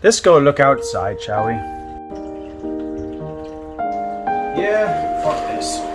Let's go look outside, shall we? Yeah, fuck this.